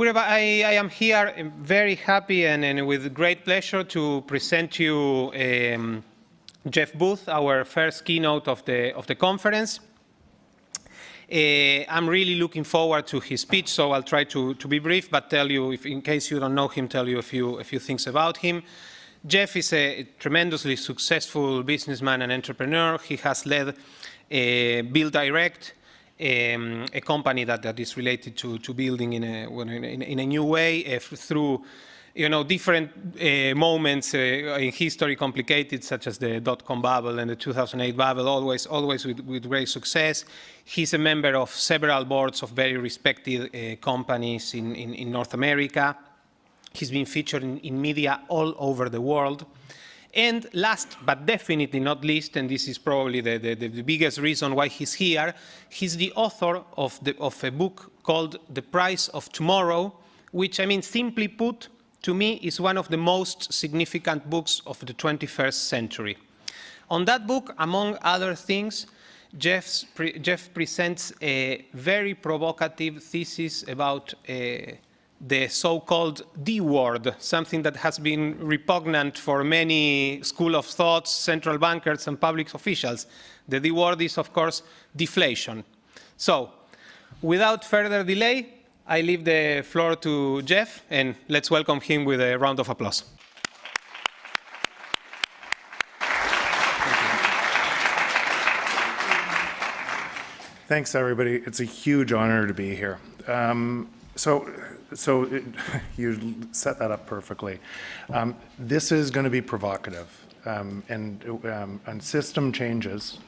I, I, am here um, very happy and, and, with great pleasure to present to you um, Jeff Booth, our first keynote of the, of the conference. Uh, I'm really looking forward to his speech, so I'll try to, to be brief, but tell you, if, in case you don't know him, tell you a few, a few things about him. Jeff is a tremendously successful businessman and entrepreneur. He has led uh, Direct, um, a company that, that is related to, to building in a, in a, in a new way uh, through you know, different uh, moments uh, in history complicated, such as the dot-com bubble and the 2008 bubble, always, always with, with, great success. He's a member of several boards of very respected uh, companies in, in, in, North America. He's been featured in, in, media all over the world. And last but definitely not least, and this is probably the, the, the biggest reason why he's here, he's the author of, the, of a book called The Price of Tomorrow, which, I mean, simply put, to me, is one of the most significant books of the 21st century. On that book, among other things, pre Jeff presents a very provocative thesis about uh, the so-called D word, something that has been repugnant for many school of thoughts, central bankers, and public officials. The D word is, of course, deflation. So, without further delay, I leave the floor to Jeff, and let's welcome him with a round of applause. Thanks, everybody. It's a huge honor to be here. Um, so, so it, you set that up perfectly. Um, this is going to be provocative, um, and um, and system changes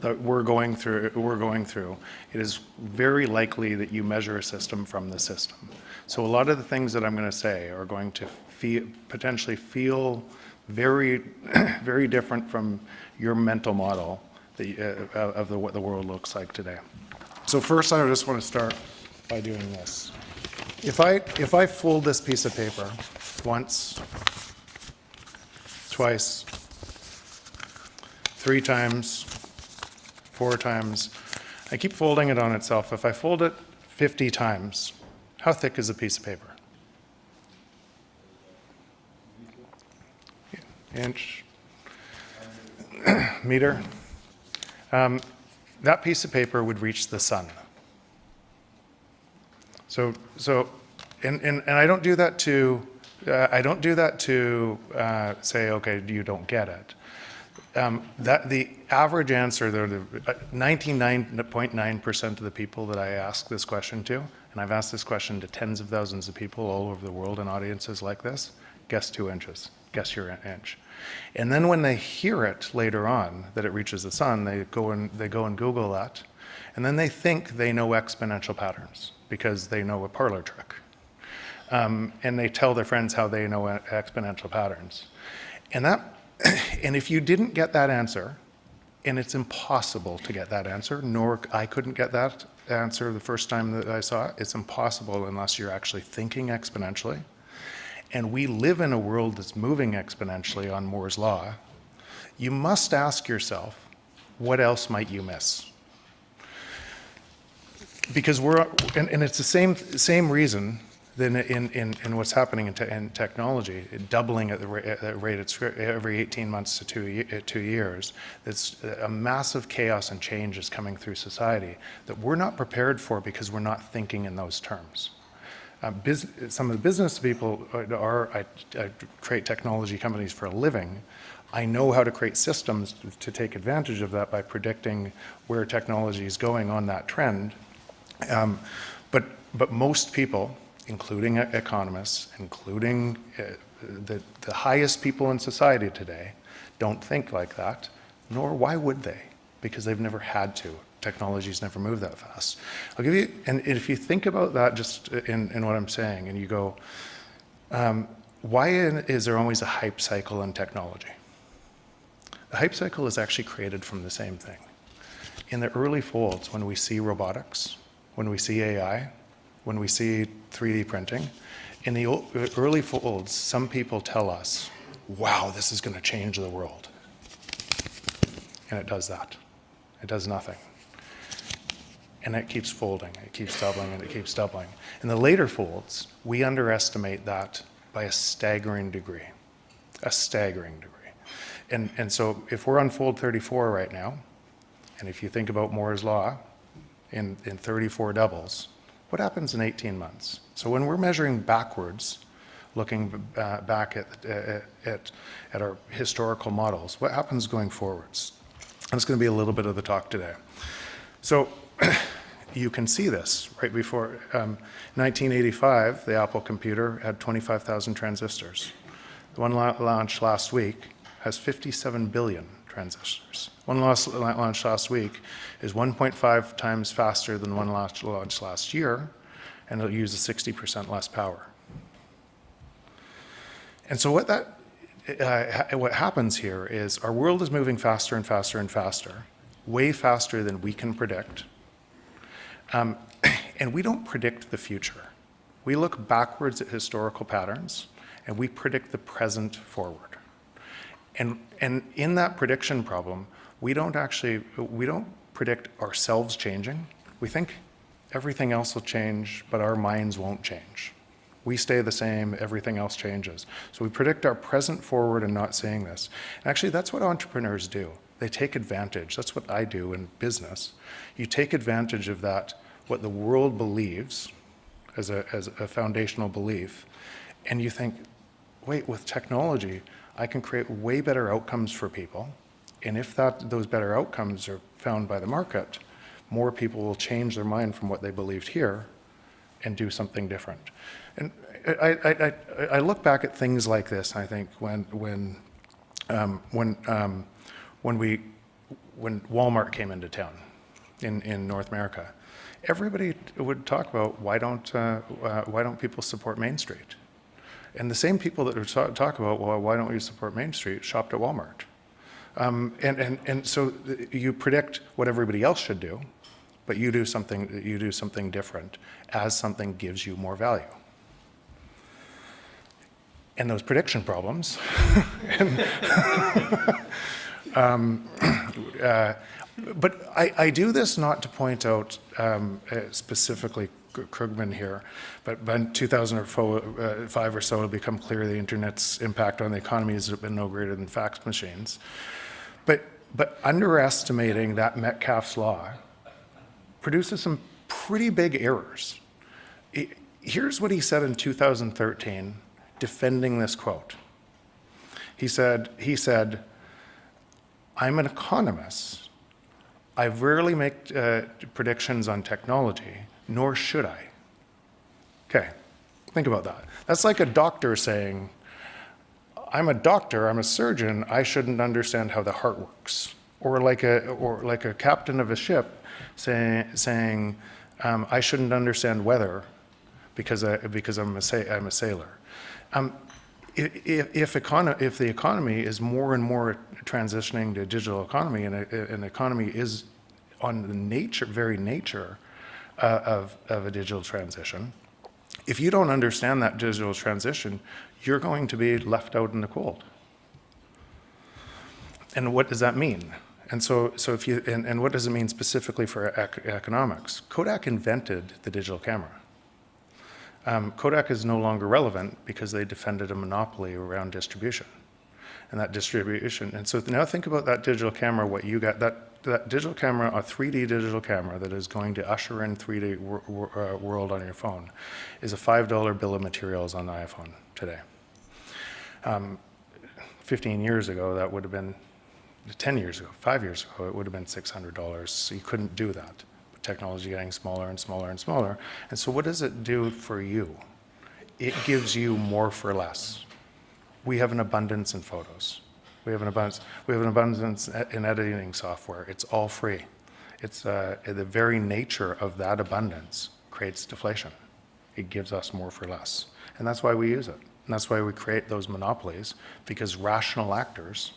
that we're going through, we're going through, it is very likely that you measure a system from the system. So a lot of the things that I'm going to say are going to feel, potentially feel very, very different from your mental model uh, of the, what the world looks like today. So first, I just want to start by doing this. If I, if I fold this piece of paper once, twice, three times, four times. I keep folding it on itself. If I fold it 50 times, how thick is a piece of paper? Inch, meter. Um, that piece of paper would reach the sun. So, so, and, and, and I don't do that to, uh, I don't do that to uh, say, okay, you don't get it. Um, that the average answer, the 99.9% uh, of the people that I ask this question to, and I've asked this question to tens of thousands of people all over the world in audiences like this, guess two inches, guess your inch. And then when they hear it later on, that it reaches the sun, they go and, they go and Google that, and then they think they know exponential patterns because they know a parlor trick. Um, and they tell their friends how they know exponential patterns. And that and if you didn't get that answer, and it's impossible to get that answer, nor I couldn't get that answer the first time that I saw it, it's impossible unless you're actually thinking exponentially. And we live in a world that's moving exponentially on Moore's law. You must ask yourself, what else might you miss? Because we're, and, and it's the same, same reason than in, in, in what's happening in, te in technology, doubling at the ra at rate it's every 18 months to two, uh, two years. It's a massive chaos and change is coming through society that we're not prepared for because we're not thinking in those terms. Uh, some of the business people are, I, I create technology companies for a living. I know how to create systems to take advantage of that by predicting where technology is going on that trend. Um, but, but most people, including economists, including uh, the, the highest people in society today, don't think like that, nor why would they? Because they've never had to. Technology's never moved that fast. I'll give you, and if you think about that just in, in what I'm saying, and you go, um, why is there always a hype cycle in technology? The hype cycle is actually created from the same thing. In the early folds, when we see robotics, when we see AI, when we see 3D printing. In the early folds, some people tell us, wow, this is going to change the world. And it does that. It does nothing. and it keeps folding, it keeps doubling, and it keeps doubling. In the later folds, we underestimate that by a staggering degree, a staggering degree. And, and so if we're on fold 34 right now, and if you think about Moore's law in, in 34 doubles, what happens in 18 months? So when we're measuring backwards, looking uh, back at, at, at, at our historical models, what happens going forwards? That's going to be a little bit of the talk today. So you can see this right before um, 1985, the Apple computer had 25,000 transistors. The one la launched last week has 57 billion transistors. One launched last week is 1.5 times faster than one launched last year, and it'll use 60% less power. And so what that uh, what happens here is our world is moving faster and faster and faster, way faster than we can predict. Um, and we don't predict the future. We look backwards at historical patterns and we predict the present forward. And, and in that prediction problem, we don't actually, we don't predict ourselves changing. We think everything else will change, but our minds won't change. We stay the same, everything else changes. So we predict our present forward and not saying this. And actually, that's what entrepreneurs do. They take advantage. That's what I do in business. You take advantage of that, what the world believes as a, as a foundational belief, and you think, wait, with technology, I can create way better outcomes for people. And if that, those better outcomes are found by the market, more people will change their mind from what they believed here and do something different. And I, I, I, I look back at things like this, I think, when, when, um, when, um, when, we, when Walmart came into town in, in North America, everybody would talk about why don't, uh, uh, why don't people support Main Street? And the same people that talk about, well, why don't we support Main Street, shopped at Walmart. Um, and, and, and so you predict what everybody else should do, but you do something, you do something different as something gives you more value. And those prediction problems, and, um, uh, but I, I, do this not to point out um, uh, specifically Krugman here, but by 2005 uh, or so, it'll become clear the internet's impact on the economy has been no greater than fax machines. But, but underestimating that Metcalfe's law produces some pretty big errors. It, here's what he said in 2013, defending this quote. He said, he said, I'm an economist. I rarely make uh, predictions on technology, nor should I. Okay, think about that. That's like a doctor saying, I'm a doctor, I'm a surgeon, I shouldn't understand how the heart works. Or like a, or like a captain of a ship say, saying, um, I shouldn't understand weather because, I, because I'm, a, I'm a sailor. Um, if, if, econo if, the economy is more and more transitioning to digital economy and an economy is on the nature, very nature uh, of, of a digital transition, if you don't understand that digital transition, you're going to be left out in the cold. And what does that mean? And so, so if you, and, and what does it mean specifically for ec economics? Kodak invented the digital camera. Um, Kodak is no longer relevant because they defended a monopoly around distribution and that distribution. And so now think about that digital camera, what you got, that that digital camera, a 3D digital camera that is going to usher in 3D wor wor uh, world on your phone, is a $5 bill of materials on the iPhone today. Um, 15 years ago, that would have been, 10 years ago, five years ago, it would have been $600. So you couldn't do that. But technology getting smaller and smaller and smaller. And so what does it do for you? It gives you more for less. We have an abundance in photos. We have an abundance. We have an abundance in editing software. It's all free. It's uh, the very nature of that abundance creates deflation. It gives us more for less, and that's why we use it. And that's why we create those monopolies because rational actors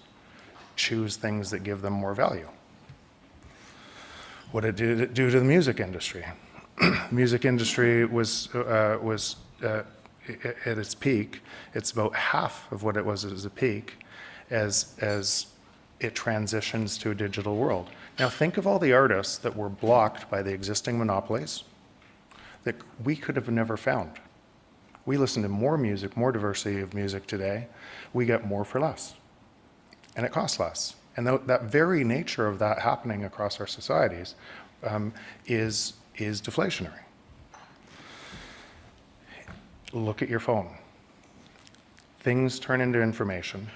choose things that give them more value. What did it do to the music industry? music industry was uh, was uh, at its peak. It's about half of what it was at its peak as, as it transitions to a digital world. Now think of all the artists that were blocked by the existing monopolies that we could have never found. We listen to more music, more diversity of music today. We get more for less. And it costs less. And tho- that very nature of that happening across our societies um, is, is deflationary. Look at your phone. Things turn into information.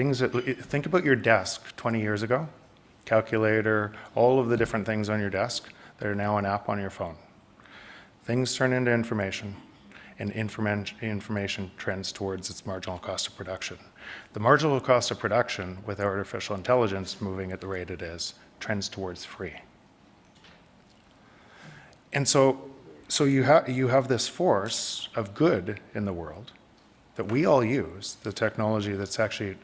Things that, think about your desk 20 years ago, calculator, all of the different things on your desk that are now an app on your phone. Things turn into information, and informa- information trends towards its marginal cost of production. The marginal cost of production, with artificial intelligence moving at the rate it is, trends towards free. And so, so you, ha- you have this force of good in the world that we all use, the technology that's actually,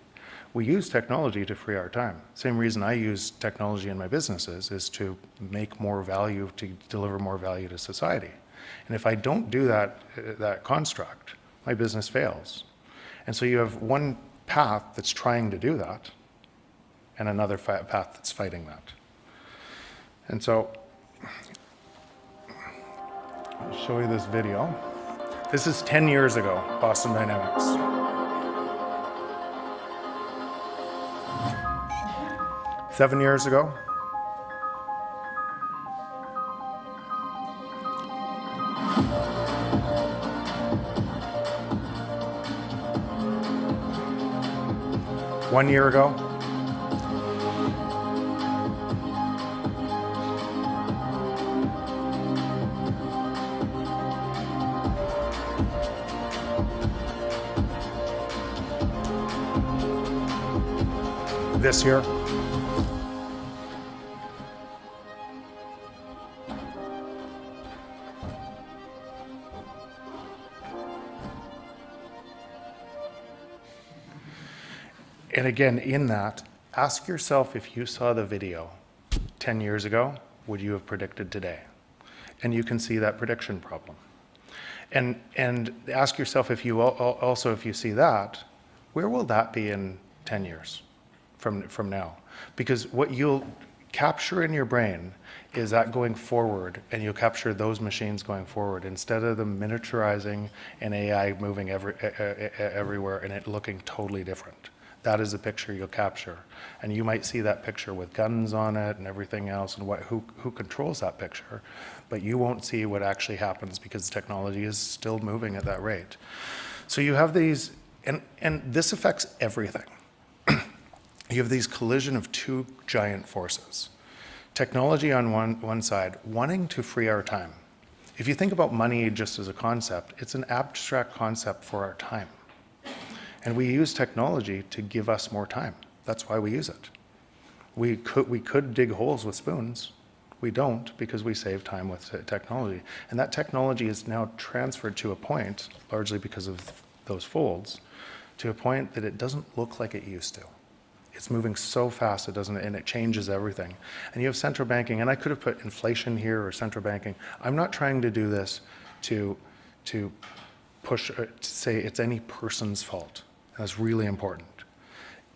we use technology to free our time. Same reason I use technology in my businesses is to make more value, to deliver more value to society. And if I don't do that, uh, that construct, my business fails. And so you have one path that's trying to do that and another path that's fighting that. And so I'll show you this video. This is 10 years ago, Boston Dynamics. Seven years ago, one year ago, this year. And again, in that, ask yourself if you saw the video 10 years ago, would you have predicted today? And you can see that prediction problem. And, and ask yourself if you al- al- also, if you see that, where will that be in 10 years from, from now? Because what you'll capture in your brain is that going forward, and you'll capture those machines going forward instead of them miniaturizing and AI moving every, e- everywhere and it looking totally different. That is the picture you'll capture. And you might see that picture with guns on it and everything else and what, who, who controls that picture. But you won't see what actually happens because technology is still moving at that rate. So you have these, and, and this affects everything. you have these collision of two giant forces. Technology on one, one side, wanting to free our time. If you think about money just as a concept, it's an abstract concept for our time. And we use technology to give us more time. That's why we use it. We could, we could dig holes with spoons. We don't because we save time with technology. And that technology is now transferred to a point, largely because of those folds, to a point that it doesn't look like it used to. It's moving so fast, it doesn't, and it changes everything. And you have central banking, and I could have put inflation here or central banking. I'm not trying to do this to, to push, uh, to say it's any person's fault. And that's really important.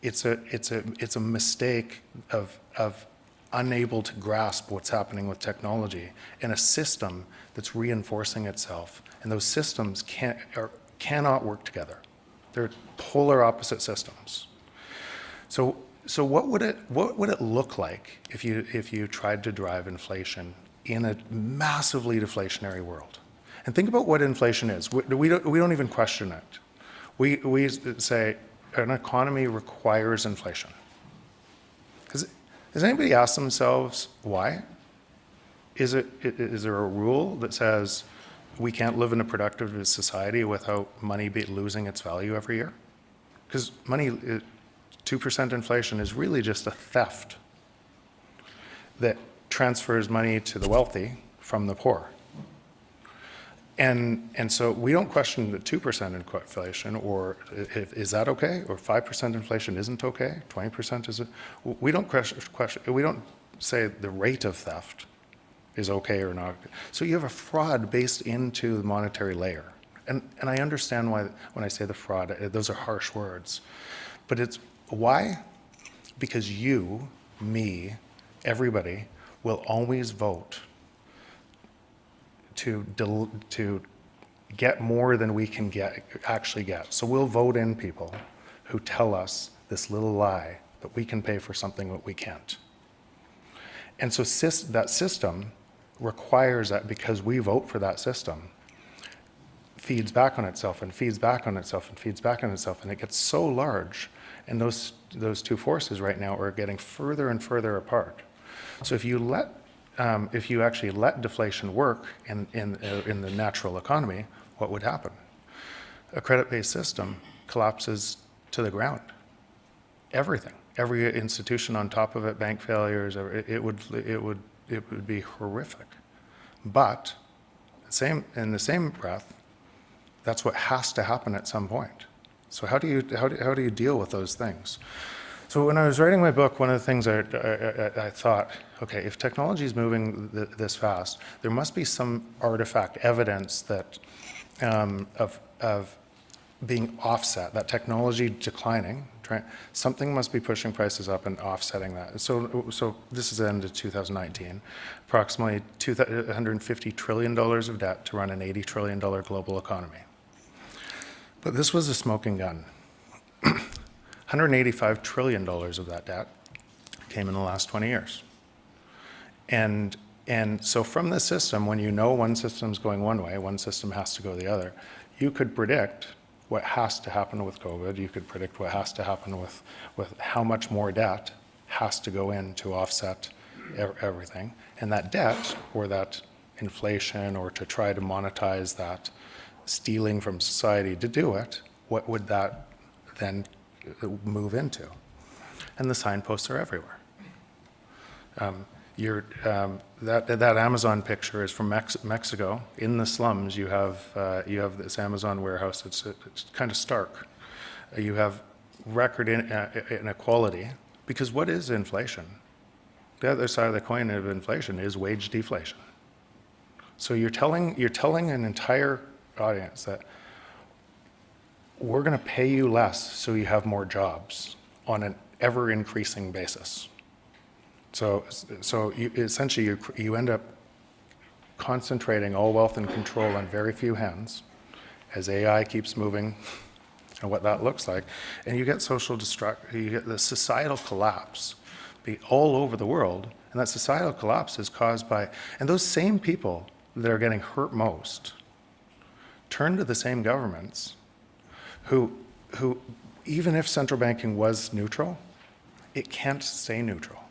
It's a, it's a, it's a mistake of, of unable to grasp what's happening with technology in a system that's reinforcing itself. And those systems can't, or cannot work together. They're polar opposite systems. So, so what would it what would it look like if you if you tried to drive inflation in a massively deflationary world? And think about what inflation is. We, we don't we don't even question it. We we say an economy requires inflation. Has, has anybody asked themselves why? Is it is there a rule that says we can't live in a productive society without money losing its value every year? Because money, two percent inflation is really just a theft that transfers money to the wealthy from the poor. And, and so we don't question the 2% inflation, or if, is that okay? Or 5% inflation isn't okay? 20% is, we don't question, question, we don't say the rate of theft is okay or not. So you have a fraud based into the monetary layer. And, and I understand why, when I say the fraud, uh, those are harsh words. But it's, why? because you, me, everybody will always vote to, to get more than we can get, actually get. So we'll vote in people who tell us this little lie that we can pay for something that we can't. And so that system requires that because we vote for that system, feeds back on itself and feeds back on itself and feeds back on itself, and it gets so large. And those, those two forces right now are getting further and further apart. So if you let, um, if you actually let deflation work in, in, uh, in the natural economy, what would happen? A credit-based system collapses to the ground. Everything, every institution on top of it, bank failures, every- it would, it would, it would be horrific. But, same, in the same breath, that's what has to happen at some point. So how do you, how do, how do you deal with those things? So when I was writing my book, one of the things I, I, I- thought, okay, if technology is moving th- this fast, there must be some artifact, evidence that, um, of, of being offset, that technology declining, something must be pushing prices up and offsetting that. So, so this is the end of 2019, approximately two, 150 trillion dollars of debt to run an 80 trillion dollar global economy. But this was a smoking gun. 185 trillion dollars of that debt came in the last 20 years. And, and so from this system, when you know one system's going one way, one system has to go the other, you could predict what has to happen with COVID. You could predict what has to happen with, with how much more debt has to go in to offset everything. And that debt, or that inflation, or to try to monetize that stealing from society to do it, what would that then move into? And the signposts are everywhere. Um, um, that, that Amazon picture is from Mex- Mexico. In the slums, you have, uh, you have this Amazon warehouse. It's, it's kind of stark. Uh, You have record in- uh, inequality, because what is inflation? The other side of the coin of inflation is wage deflation. So you're telling, you're telling an entire audience that we're going to pay you less so you have more jobs on an ever increasing basis. So, so you, essentially you, you end up concentrating all wealth and control on very few hands as AI keeps moving and what that looks like. And you get social destruct, you get the societal collapse be all over the world. And that societal collapse is caused by, and those same people that are getting hurt most turn to the same governments who, who, even if central banking was neutral, it can't stay neutral.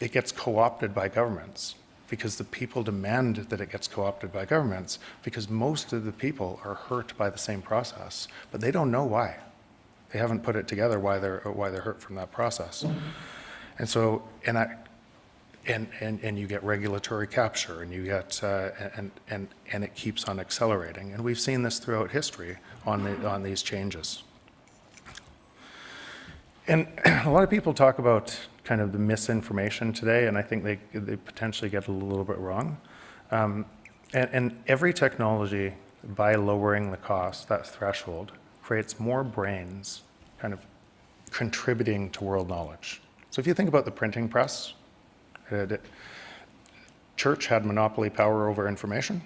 It gets co-opted by governments because the people demand that it gets co-opted by governments because most of the people are hurt by the same process, but they don't know why. They haven't put it together why they're, why they're hurt from that process. And so, and I, and, and, and you get regulatory capture and you get, uh, and, and, and it keeps on accelerating. And we've seen this throughout history on, the, on these changes. And a lot of people talk about kind of the misinformation today, and I think they, they potentially get a little bit wrong. Um, and, and every technology, by lowering the cost, that threshold, creates more brains kind of contributing to world knowledge. So if you think about the printing press, the church had monopoly power over information.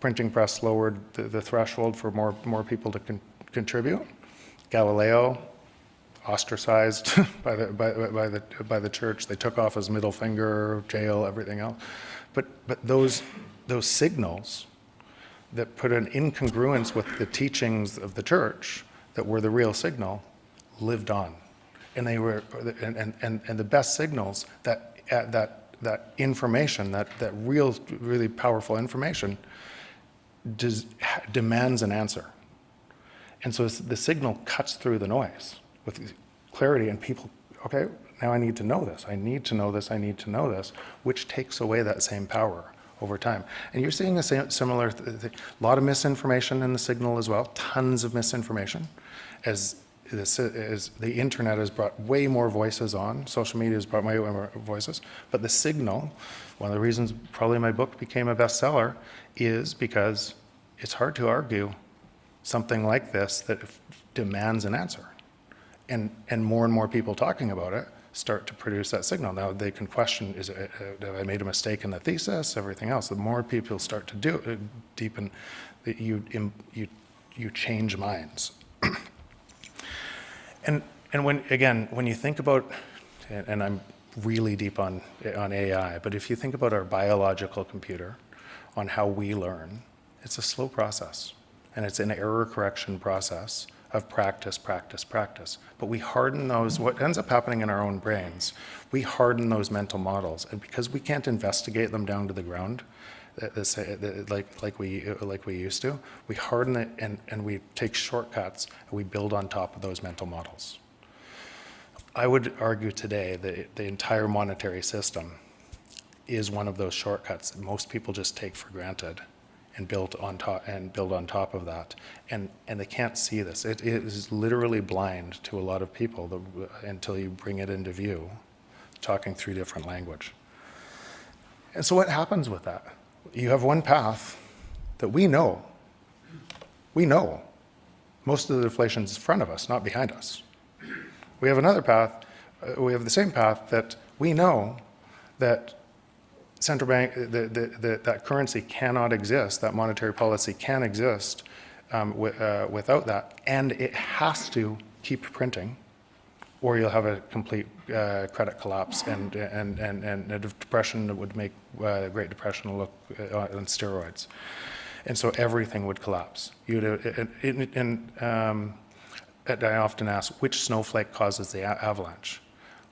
Printing press lowered the, the threshold for more, more people to con- contribute. Galileo ostracized by the, by, by the, by the church. They took off his middle finger, jail, everything else. But, but those, those signals that put an incongruence with the teachings of the church that were the real signal lived on. And they were, and, and, and, the best signals that, uh, that, that information, that, that real, really powerful information des, demands an answer. And so the signal cuts through the noise with clarity and people, okay, now I need to know this. I need to know this. I need to know this, which takes away that same power over time. And you're seeing a similar, th- lot of misinformation in the signal as well, tons of misinformation. As, this, as the internet has brought way more voices on, social media has brought way more voices, but the signal, one of the reasons probably my book became a bestseller is because it's hard to argue something like this that demands an answer. and, and more and more people talking about it start to produce that signal. Now they can question, is it, uh, have I made a mistake in the thesis, everything else. The more people start to do, uh, deepen, you, you, you change minds. And, and when, again, when you think about, and and I'm really deep on, on AI, but if you think about our biological computer, on how we learn, it's a slow process. And it's an error correction process of practice, practice, practice. But we harden those, what ends up happening in our own brains, we harden those mental models. And because we can't investigate them down to the ground, like, like, we, like we used to, we harden it and, and we take shortcuts and we build on top of those mental models. I would argue today that the entire monetary system is one of those shortcuts that most people just take for granted and build on top and build on top of that. And and they can't see this. It, it is literally blind to a lot of people the, until you bring it into view talking through different language. And so what happens with that you have one path that we know. We know. Most of the deflation is in front of us not behind us. We have another path, uh, we have the same path that we know that central bank, that, that, that, that currency cannot exist, that monetary policy can exist um, uh, without that, and it has to keep printing, or you'll have a complete uh, credit collapse and, and, and, and a depression that would make uh, the Great Depression look uh, on steroids. And so everything would collapse. You'd, uh, and, and, um, I often ask, which snowflake causes the avalanche?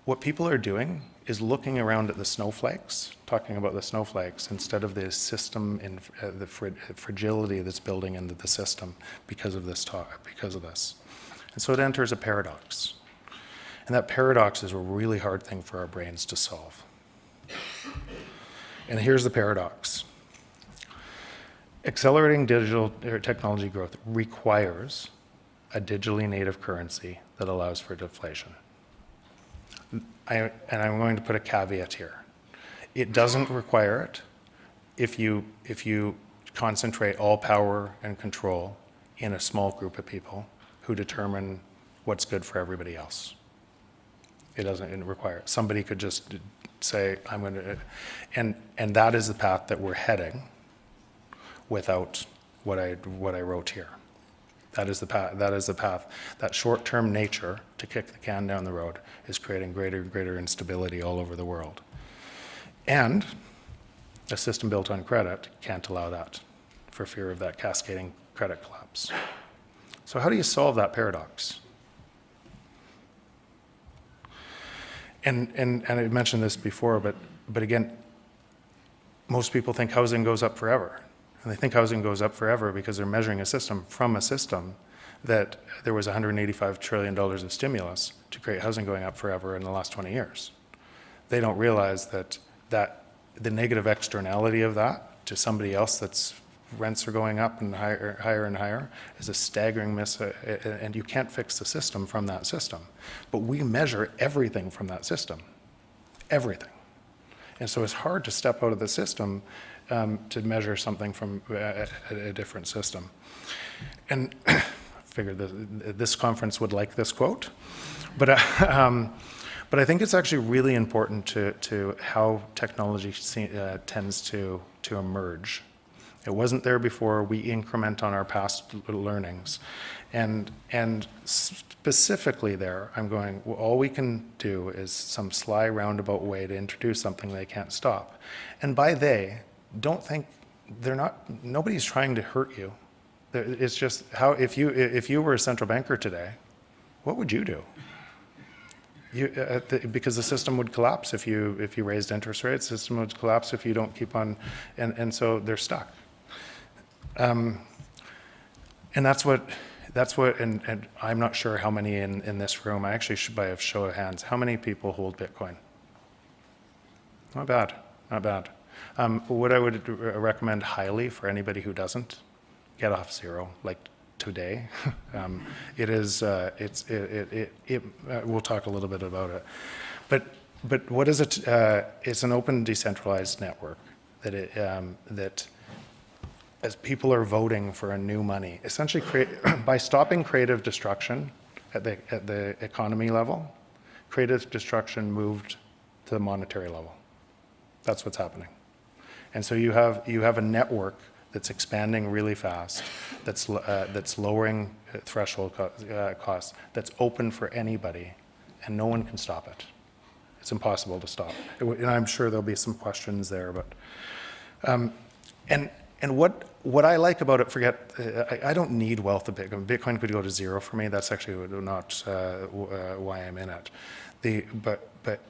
What people are doing is looking around at the snowflakes, talking about the snowflakes, instead of the system and uh, the fragility that's building into the system because of this talk, because of this. And so it enters a paradox. And that paradox is a really hard thing for our brains to solve. And here's the paradox. Accelerating digital er, technology growth requires a digitally native currency that allows for deflation. I, and I'm going to put a caveat here. It doesn't require it if you, if you concentrate all power and control in a small group of people who determine what's good for everybody else. It doesn't require, it. somebody could just say, I'm going to, and, and that is the path that we're heading without what I, what I wrote here. That is the path, that is the path. That short-term nature to kick the can down the road is creating greater and greater instability all over the world. And a system built on credit can't allow that for fear of that cascading credit collapse. So how do you solve that paradox? And, and, and I mentioned this before, but, but again, most people think housing goes up forever. And they think housing goes up forever because they're measuring a system from a system that there was $185 trillion of stimulus to create housing going up forever in the last 20 years. They don't realize that, that the negative externality of that to somebody else that's rents are going up and higher, higher and higher is a staggering miss, uh, uh, and you can't fix the system from that system. But we measure everything from that system, everything. And so it's hard to step out of the system um, to measure something from uh, a, a different system. And I figured this, this conference would like this quote, but, uh, um, but I think it's actually really important to, to how technology uh, tends to, to emerge. It wasn't there before. We increment on our past learnings. And, and specifically there, I'm going, well, all we can do is some sly roundabout way to introduce something they can't stop. And by they, don't think, they're not, nobody's trying to hurt you. It's just how, if you, if you were a central banker today, what would you do? You, uh, the, because the system would collapse if you, if you raised interest rates, the system would collapse if you don't keep on, and, and so they're stuck. Um, and that's what, that's what, and, and I'm not sure how many in, in this room, I actually should by a show of hands, how many people hold Bitcoin? Not bad, not bad. Um, what I would recommend highly for anybody who doesn't, get off zero, like today. um, it is, uh, it's, it, it, it, it uh, we'll talk a little bit about it. But, but what is it? Uh, it's an open decentralized network that it, um, that as people are voting for a new money, essentially create, by stopping creative destruction at the, at the economy level, creative destruction moved to the monetary level. That's what's happening. And so you have, you have a network that's expanding really fast, that's, uh, that's lowering uh, threshold co- uh, costs, that's open for anybody, and no one can stop it. It's impossible to stop. And I'm sure there'll be some questions there, but, um, and, and what, what I like about it, forget, uh, I, I don't need wealth of Bitcoin. Bitcoin could go to zero for me. That's actually not uh, uh, why I'm in it. The, but, but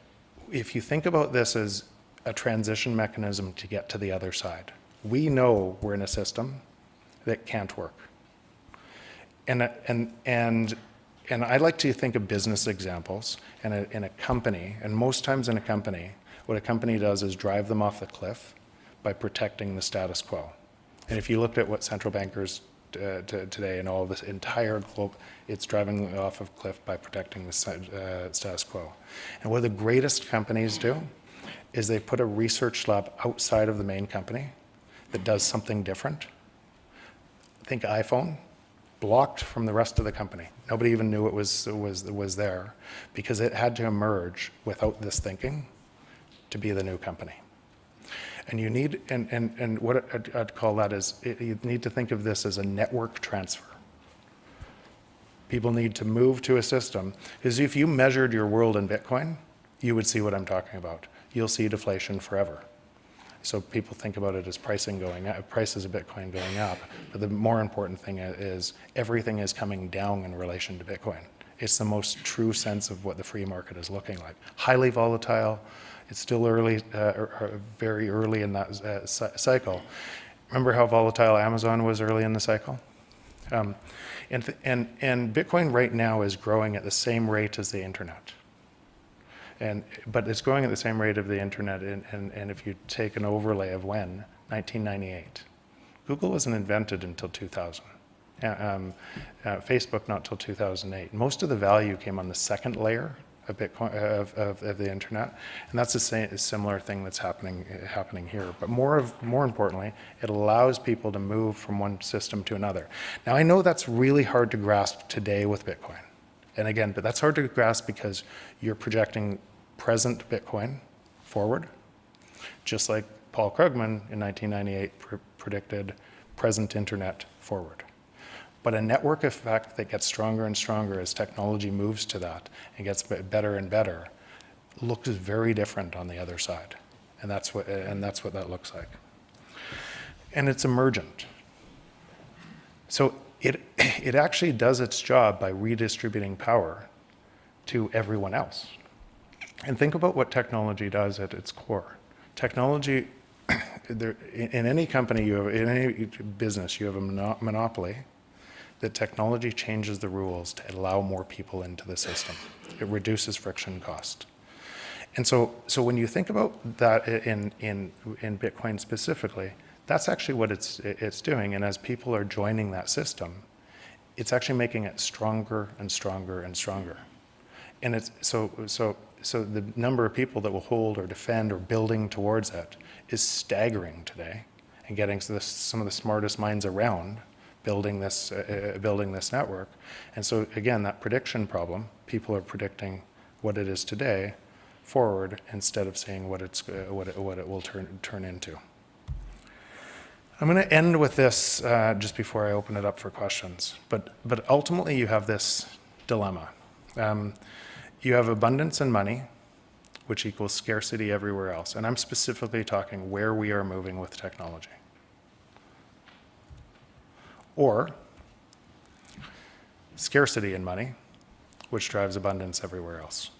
if you think about this as a transition mechanism to get to the other side, we know we're in a system that can't work. And, and, and, and I like to think of business examples in a, in a company, and most times in a company, what a company does is drive them off the cliff by protecting the status quo. And if you looked at what central bankers uh, today and all this entire globe, it's driving off of cliff by protecting the uh, status quo. And what the greatest companies do is they put a research lab outside of the main company that does something different. Think iPhone, blocked from the rest of the company. Nobody even knew it was, was, was there because it had to emerge without this thinking to be the new company. And you need, and, and, and what I'd, I'd call that is, it- you need to think of this as a network transfer. People need to move to a system, because if you measured your world in Bitcoin, you would see what I'm talking about. You'll see deflation forever. So people think about it as pricing going up, prices of Bitcoin going up. But the more important thing is everything is coming down in relation to Bitcoin. It's the most true sense of what the free market is looking like. Highly volatile. It's still early, uh, or, or very early in that uh, cycle. Remember how volatile Amazon was early in the cycle? Um, and, and, and Bitcoin right now is growing at the same rate as the internet. And, but it's growing at the same rate of the internet, and, and, and if you take an overlay of when, 1998. Google wasn't invented until 2000. Uh, um, uh, Facebook not till 2008. Most of the value came on the second layer of Bitcoin of, of, of the internet, and that's the same a similar thing that's happening happening here. But more of more importantly, it allows people to move from one system to another. Now I know that's really hard to grasp today with Bitcoin. And again, but that's hard to grasp because you're projecting present Bitcoin forward, just like Paul Krugman in 1998 pr- predicted present internet forward. But a network effect that gets stronger and stronger as technology moves to that and gets better and better looks very different on the other side. And that's what, and that's what that looks like. And it's emergent. So it, it actually does its job by redistributing power to everyone else. And think about what technology does at its core. Technology, there, in, any company, you have, in any business, you have a monopoly that technology changes the rules to allow more people into the system. It reduces friction cost. And so, so when you think about that in, in, in Bitcoin specifically, that's actually what it's, it's doing. And as people are joining that system, it's actually making it stronger and stronger and stronger. And it's so, so, so the number of people that will hold or defend or building towards it is staggering today and getting some of the smartest minds around building this, uh, uh, building this network. And so again, that prediction problem, people are predicting what it is today forward instead of saying what it's, uh, what it, what it will turn, turn into. I'm going to end with this uh, just before I open it up for questions. But, but ultimately, you have this dilemma. Um, you have abundance in money, which equals scarcity everywhere else. And I'm specifically talking where we are moving with technology. Or scarcity in money, which drives abundance everywhere else.